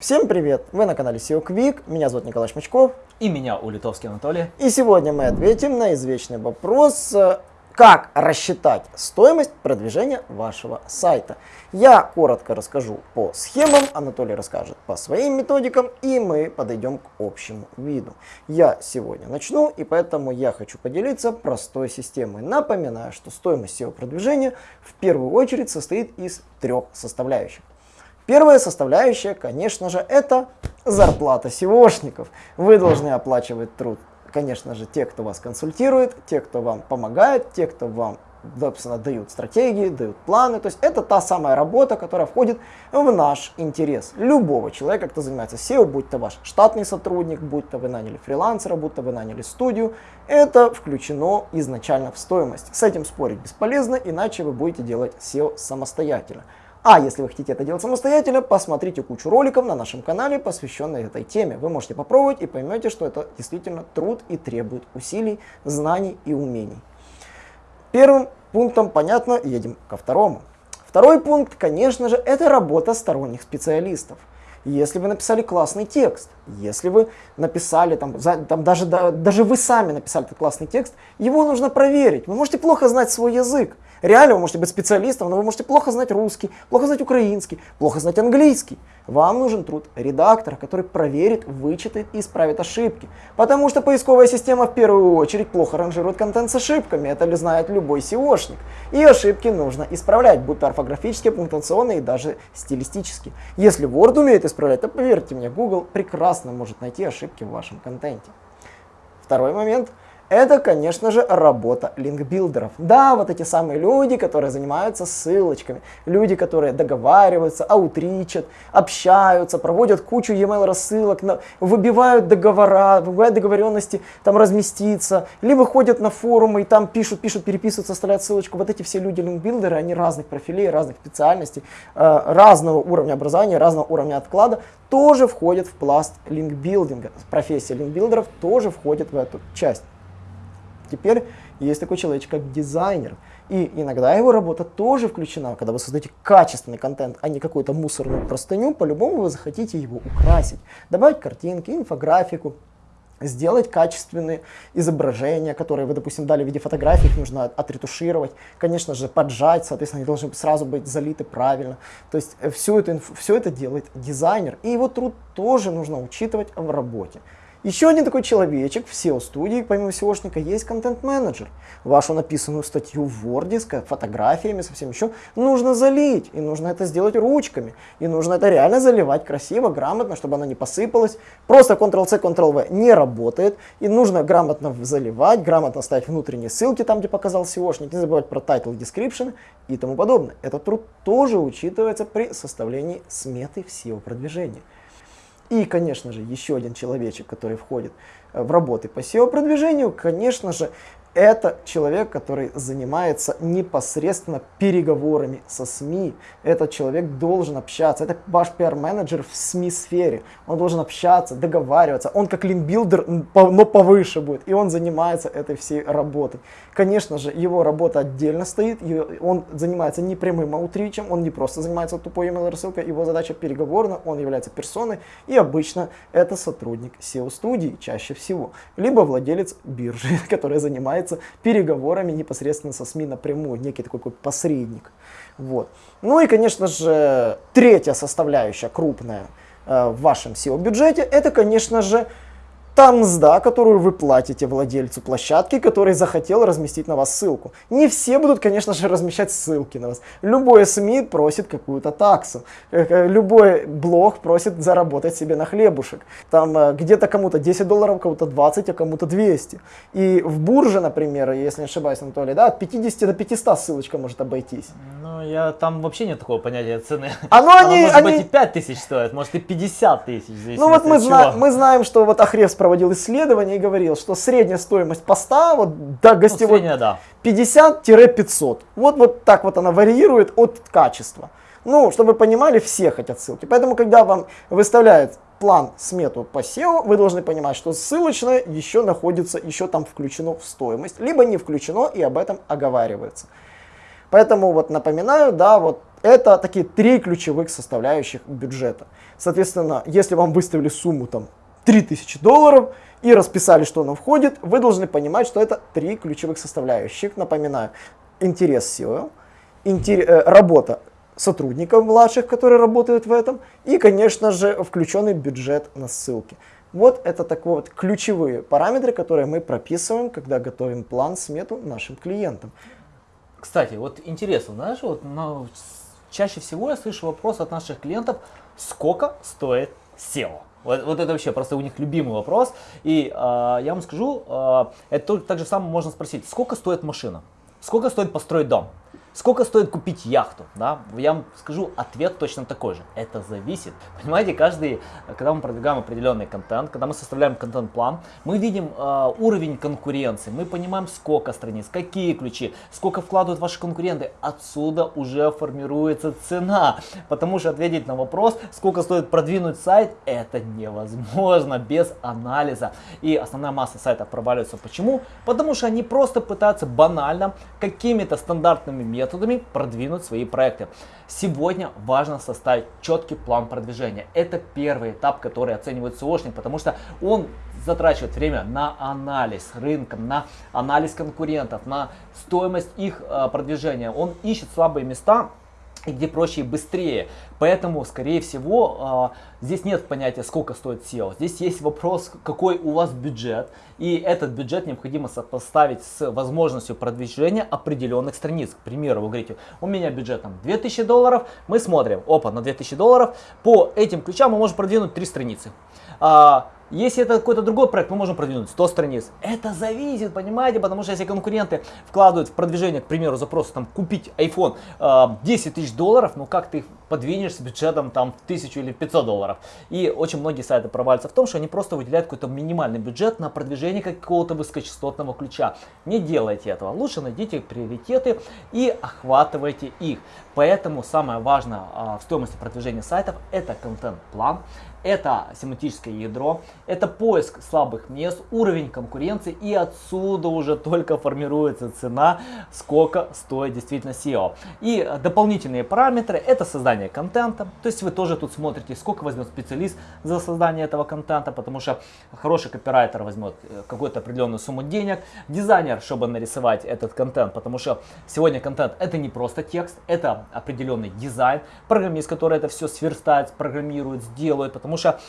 Всем привет! Вы на канале SEO Quick, меня зовут Николай Шмачков. И меня, Улитовский Анатолий. И сегодня мы ответим на извечный вопрос, э, как рассчитать стоимость продвижения вашего сайта. Я коротко расскажу по схемам, Анатолий расскажет по своим методикам, и мы подойдем к общему виду. Я сегодня начну, и поэтому я хочу поделиться простой системой. Напоминаю, что стоимость SEO продвижения в первую очередь состоит из трех составляющих. Первая составляющая, конечно же, это зарплата SEOшников. Вы должны оплачивать труд, конечно же, те, кто вас консультирует, те, кто вам помогает, те, кто вам собственно, дают стратегии, дают планы. То есть это та самая работа, которая входит в наш интерес. Любого человека, кто занимается SEO, будь то ваш штатный сотрудник, будь то вы наняли фрилансера, будь то вы наняли студию, это включено изначально в стоимость. С этим спорить бесполезно, иначе вы будете делать SEO самостоятельно. А если вы хотите это делать самостоятельно, посмотрите кучу роликов на нашем канале, посвященных этой теме. Вы можете попробовать и поймете, что это действительно труд и требует усилий, знаний и умений. Первым пунктом, понятно, едем ко второму. Второй пункт, конечно же, это работа сторонних специалистов. Если вы написали классный текст, если вы написали, там, за, там даже, да, даже вы сами написали этот классный текст, его нужно проверить. Вы можете плохо знать свой язык. Реально вы можете быть специалистом, но вы можете плохо знать русский, плохо знать украинский, плохо знать английский. Вам нужен труд редактора, который проверит, вычитает и исправит ошибки. Потому что поисковая система в первую очередь плохо ранжирует контент с ошибками. Это ли знает любой SEOшник. И ошибки нужно исправлять, будь то орфографические, пунктуационные и даже стилистические. Если Word умеет исправлять, то поверьте мне, Google прекрасно может найти ошибки в вашем контенте. Второй момент – это, конечно же, работа линкбилдеров. Да, вот эти самые люди, которые занимаются ссылочками, люди, которые договариваются, аутричат, общаются, проводят кучу e-mail рассылок, выбивают договора, выбивают договоренности, там разместиться, либо ходят на форумы и там пишут, пишут, переписываются, оставляют ссылочку. Вот эти все люди линкбилдеры, они разных профилей, разных специальностей, э, разного уровня образования, разного уровня отклада, тоже входят в пласт линкбилдинга. Профессия линкбилдеров тоже входит в эту часть. Теперь есть такой человек, как дизайнер. И иногда его работа тоже включена. Когда вы создаете качественный контент, а не какую-то мусорную простыню, по-любому вы захотите его украсить. Добавить картинки, инфографику, сделать качественные изображения, которые вы, допустим, дали в виде фотографий, их нужно отретушировать, конечно же, поджать, соответственно, они должны сразу быть залиты правильно. То есть э, все это, все это делает дизайнер, и его труд тоже нужно учитывать в работе. Еще один такой человечек в SEO-студии, помимо SEOшника, есть контент-менеджер. Вашу написанную статью в Word с фотографиями, совсем еще, нужно залить. И нужно это сделать ручками. И нужно это реально заливать красиво, грамотно, чтобы она не посыпалась. Просто Ctrl-C, Ctrl-V не работает. И нужно грамотно заливать, грамотно ставить внутренние ссылки там, где показал SEOшник. Не забывать про title, description и тому подобное. Этот труд тоже учитывается при составлении сметы в SEO-продвижении. И, конечно же, еще один человечек, который входит э, в работы по SEO-продвижению, конечно же, это человек, который занимается непосредственно переговорами со СМИ. Этот человек должен общаться. Это ваш пиар-менеджер в СМИ-сфере. Он должен общаться, договариваться. Он как линкбилдер, но повыше будет. И он занимается этой всей работой. Конечно же, его работа отдельно стоит. Он занимается не прямым аутричем. Он не просто занимается тупой email рассылкой. Его задача переговорна. Он является персоной. И обычно это сотрудник SEO-студии чаще всего. Либо владелец биржи, который занимается занимается переговорами непосредственно со СМИ напрямую, некий такой, такой посредник. Вот. Ну и, конечно же, третья составляющая крупная э, в вашем SEO-бюджете, это, конечно же, та мзда, которую вы платите владельцу площадки, который захотел разместить на вас ссылку. Не все будут, конечно же, размещать ссылки на вас. Любой СМИ просит какую-то таксу. Э, э, любой блог просит заработать себе на хлебушек. Там э, где-то кому-то 10 долларов, кому-то 20, а кому-то 200. И в бурже, например, если не ошибаюсь, Анатолий, да, от 50 до 500 ссылочка может обойтись. Ну, я, там вообще нет такого понятия цены. Оно, Оно они, может они... быть и 5 тысяч стоит, может и 50 тысяч. Ну вот мы, зна мы знаем, что вот Ахревс проводил исследование и говорил, что средняя стоимость поста вот, до гостевой ну, да. 50-500. Вот, вот так вот она варьирует от качества. Ну, чтобы вы понимали, все хотят ссылки. Поэтому, когда вам выставляют план, смету по SEO, вы должны понимать, что ссылочное еще находится, еще там включено в стоимость, либо не включено и об этом оговаривается. Поэтому вот напоминаю, да, вот Это такие три ключевых составляющих бюджета. Соответственно, если вам выставили сумму там 3000 долларов и расписали, что оно входит, вы должны понимать, что это три ключевых составляющих. Напоминаю, интерес SEO, интер, э, работа сотрудников младших, которые работают в этом, и, конечно же, включенный бюджет на ссылки. Вот это такие вот ключевые параметры, которые мы прописываем, когда готовим план, смету нашим клиентам. Кстати, вот интересно, знаешь, вот ну, чаще всего я слышу вопрос от наших клиентов, сколько стоит SEO? Вот, вот это вообще просто у них любимый вопрос. И э, я вам скажу, э, это так же самое можно спросить, сколько стоит машина? Сколько стоит построить дом? Сколько стоит купить яхту? Да? Я вам скажу, ответ точно такой же. Это зависит. Понимаете, каждый, когда мы продвигаем определенный контент, когда мы составляем контент-план, мы видим э, уровень конкуренции, мы понимаем, сколько страниц, какие ключи, сколько вкладывают ваши конкуренты. Отсюда уже формируется цена. Потому что ответить на вопрос, сколько стоит продвинуть сайт, это невозможно без анализа. И основная масса сайтов проваливается. Почему? Потому что они просто пытаются банально какими-то стандартными методами методами продвинуть свои проекты. Сегодня важно составить четкий план продвижения. Это первый этап, который оценивает SEOшник, потому что он затрачивает время на анализ рынка, на анализ конкурентов, на стоимость их э, продвижения. Он ищет слабые места, и где проще и быстрее. Поэтому, скорее всего, а, здесь нет понятия, сколько стоит SEO. Здесь есть вопрос, какой у вас бюджет. И этот бюджет необходимо сопоставить с возможностью продвижения определенных страниц. К примеру, вы говорите, у меня бюджет там 2000 долларов. Мы смотрим, опа, на 2000 долларов. По этим ключам мы можем продвинуть 3 страницы. Если это какой-то другой проект, мы можем продвинуть 100 страниц. Это зависит, понимаете, потому что если конкуренты вкладывают в продвижение, к примеру, запрос там купить iPhone э, 10 тысяч долларов, ну как ты их подвинешь с бюджетом там 1000 или 500 долларов. И очень многие сайты провалятся в том, что они просто выделяют какой-то минимальный бюджет на продвижение какого-то высокочастотного ключа. Не делайте этого. Лучше найдите приоритеты и охватывайте их. Поэтому самое важное а, в стоимости продвижения сайтов это контент-план, это семантическое ядро, это поиск слабых мест, уровень конкуренции и отсюда уже только формируется цена, сколько стоит действительно SEO. И дополнительные параметры это создание контента, то есть вы тоже тут смотрите, сколько возьмет специалист за создание этого контента, потому что хороший копирайтер возьмет э, какую-то определенную сумму денег, дизайнер, чтобы нарисовать этот контент, потому что сегодня контент это не просто текст, это определенный дизайн, программист, который это все сверстает, программирует, сделает, потому что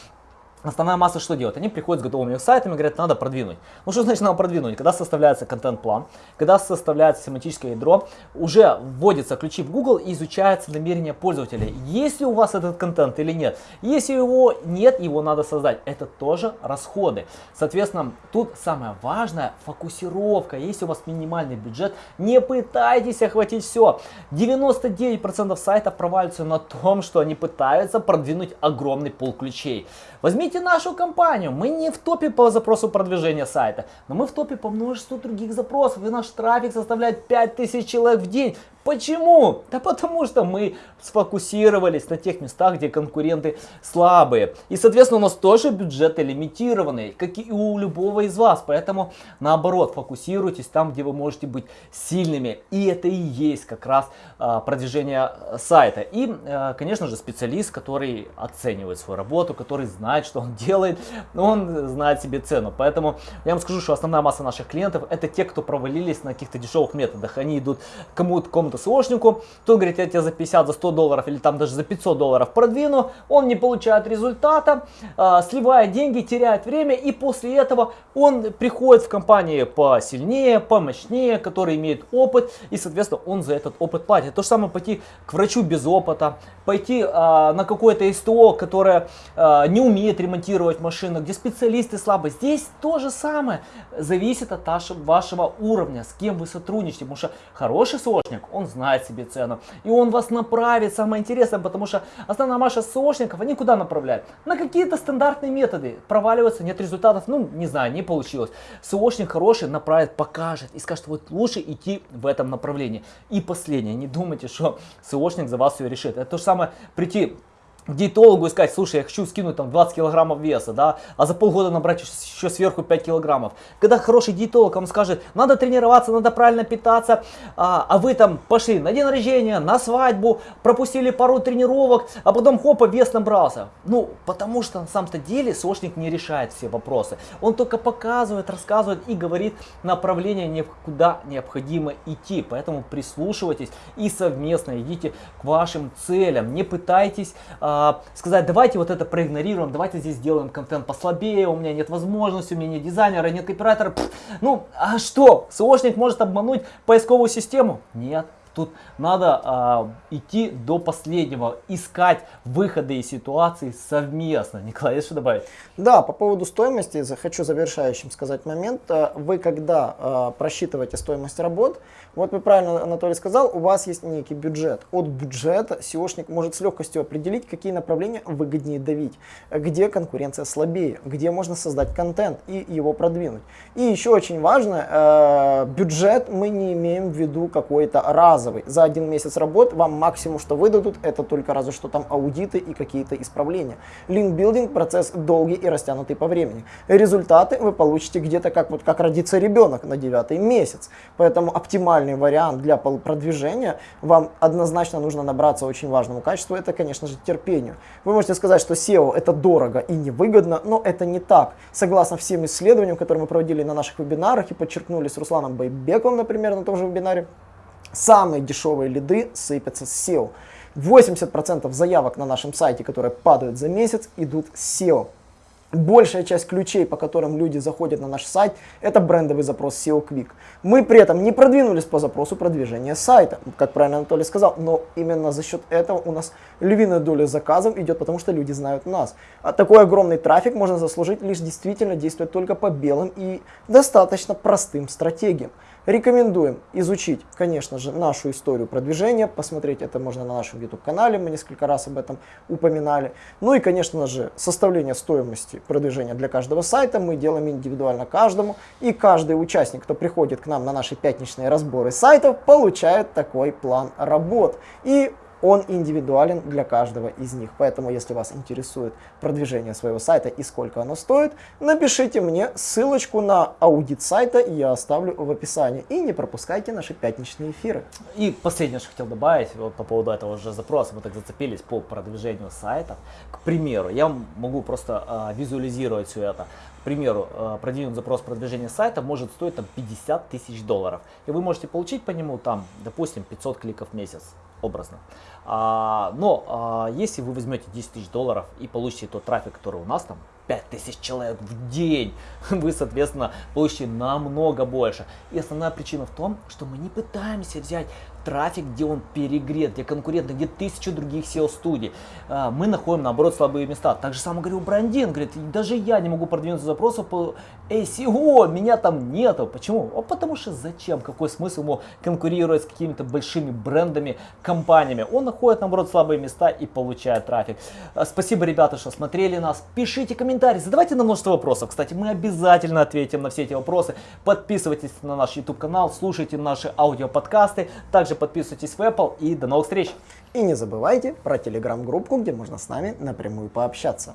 Основная масса что делает? Они приходят с готовыми сайтами говорят, надо продвинуть. Ну что значит надо продвинуть? Когда составляется контент-план, когда составляется семантическое ядро, уже вводятся ключи в Google и изучается намерение пользователя. Есть ли у вас этот контент или нет? Если его нет, его надо создать. Это тоже расходы. Соответственно, тут самое важное фокусировка. Если у вас минимальный бюджет, не пытайтесь охватить все. 99% сайтов проваливаются на том, что они пытаются продвинуть огромный пол ключей. Возьмите нашу компанию. Мы не в топе по запросу продвижения сайта, но мы в топе по множеству других запросов. И наш трафик составляет 5000 человек в день. Почему? Да потому что мы сфокусировались на тех местах, где конкуренты слабые. И, соответственно, у нас тоже бюджеты лимитированные, как и у любого из вас. Поэтому, наоборот, фокусируйтесь там, где вы можете быть сильными. И это и есть как раз а, продвижение сайта. И, а, конечно же, специалист, который оценивает свою работу, который знает, что он делает, он знает себе цену. Поэтому я вам скажу, что основная масса наших клиентов это те, кто провалились на каких-то дешевых методах. Они идут кому-то, кому-то СОшнику, тот говорит, я тебя за 50, за 100 долларов или там даже за 500 долларов продвину, он не получает результата, э, сливает деньги, теряет время и после этого он приходит в компании посильнее, помощнее, который имеет опыт и соответственно он за этот опыт платит. То же самое пойти к врачу без опыта, пойти э, на какое-то СТО, которое э, не умеет ремонтировать машину, где специалисты слабые. Здесь то же самое, зависит от вашего уровня, с кем вы сотрудничаете, потому что хороший СОшник, он знает себе цену. И он вас направит, самое интересное, потому что основная масса СОшников, они куда направляют? На какие-то стандартные методы. Проваливаются, нет результатов, ну, не знаю, не получилось. СОшник хороший направит, покажет и скажет, вот лучше идти в этом направлении. И последнее, не думайте, что СОшник за вас все решит. Это то же самое прийти диетологу и сказать, слушай, я хочу скинуть там 20 килограммов веса, да, а за полгода набрать еще сверху 5 килограммов. Когда хороший диетолог вам скажет, надо тренироваться, надо правильно питаться, а, а вы там пошли на день рождения, на свадьбу, пропустили пару тренировок, а потом хопа, вес набрался. Ну, потому что на самом-то деле сошник не решает все вопросы. Он только показывает, рассказывает и говорит направление, куда необходимо идти. Поэтому прислушивайтесь и совместно идите к вашим целям. Не пытайтесь а, сказать, давайте вот это проигнорируем, давайте здесь сделаем контент послабее, у меня нет возможности, у меня нет дизайнера, нет копирайтера. Пфф, ну, а что? СОшник может обмануть поисковую систему? Нет. Тут надо а, идти до последнего, искать выходы из ситуации совместно. Николай, есть что добавить? Да, по поводу стоимости, хочу завершающим сказать момент. Э, вы когда а, просчитываете стоимость работ, вот вы правильно, Анатолий сказал, у вас есть некий бюджет. От бюджета SEOшник может с легкостью определить, какие направления выгоднее давить, где конкуренция слабее, где можно создать контент и его продвинуть. И еще очень важно, э, бюджет мы не имеем в виду какой-то разовый. За один месяц работы вам максимум, что выдадут, это только разве что там аудиты и какие-то исправления. Линкбилдинг процесс долгий и растянутый по времени. Результаты вы получите где-то как, вот, как родится ребенок на девятый месяц. Поэтому оптимальный вариант для продвижения, вам однозначно нужно набраться очень важному качеству, это, конечно же, терпению. Вы можете сказать, что SEO это дорого и невыгодно, но это не так. Согласно всем исследованиям, которые мы проводили на наших вебинарах и подчеркнули с Русланом Байбековым, например, на том же вебинаре, самые дешевые лиды сыпятся с SEO. 80% заявок на нашем сайте, которые падают за месяц, идут с SEO. Большая часть ключей, по которым люди заходят на наш сайт, это брендовый запрос SEO Quick. Мы при этом не продвинулись по запросу продвижения сайта, как правильно Анатолий сказал, но именно за счет этого у нас львиная доля заказов идет, потому что люди знают нас. А такой огромный трафик можно заслужить лишь действительно действуя только по белым и достаточно простым стратегиям. Рекомендуем изучить, конечно же, нашу историю продвижения, посмотреть это можно на нашем YouTube-канале, мы несколько раз об этом упоминали. Ну и, конечно же, составление стоимости продвижения для каждого сайта мы делаем индивидуально каждому, и каждый участник, кто приходит к нам на наши пятничные разборы сайтов, получает такой план работ. И он индивидуален для каждого из них. Поэтому, если вас интересует продвижение своего сайта и сколько оно стоит, напишите мне ссылочку на аудит сайта, я оставлю в описании. И не пропускайте наши пятничные эфиры. И последнее, что хотел добавить, вот по поводу этого же запроса, мы так зацепились по продвижению сайта. К примеру, я могу просто э, визуализировать все это. К примеру, э, продвинуть запрос продвижения сайта может стоить там 50 тысяч долларов. И вы можете получить по нему там, допустим, 500 кликов в месяц образно. А, но а, если вы возьмете 10 тысяч долларов и получите тот трафик, который у нас там, 5000 человек в день, вы, соответственно, получите намного больше. И основная причина в том, что мы не пытаемся взять трафик, где он перегрет, где конкуренты, где тысячу других SEO-студий. А, мы находим, наоборот, слабые места. Так же самое говорил Брандин, говорит, даже я не могу продвинуться запросов по SEO, меня там нету. Почему? А потому что зачем? Какой смысл ему конкурировать с какими-то большими брендами, компаниями? Он находит, наоборот, слабые места и получает трафик. А, спасибо, ребята, что смотрели нас. Пишите комментарии, задавайте нам множество вопросов. Кстати, мы обязательно ответим на все эти вопросы. Подписывайтесь на наш YouTube канал, слушайте наши аудиоподкасты. Также также подписывайтесь в Apple и до новых встреч. И не забывайте про телеграм-группу, где можно с нами напрямую пообщаться.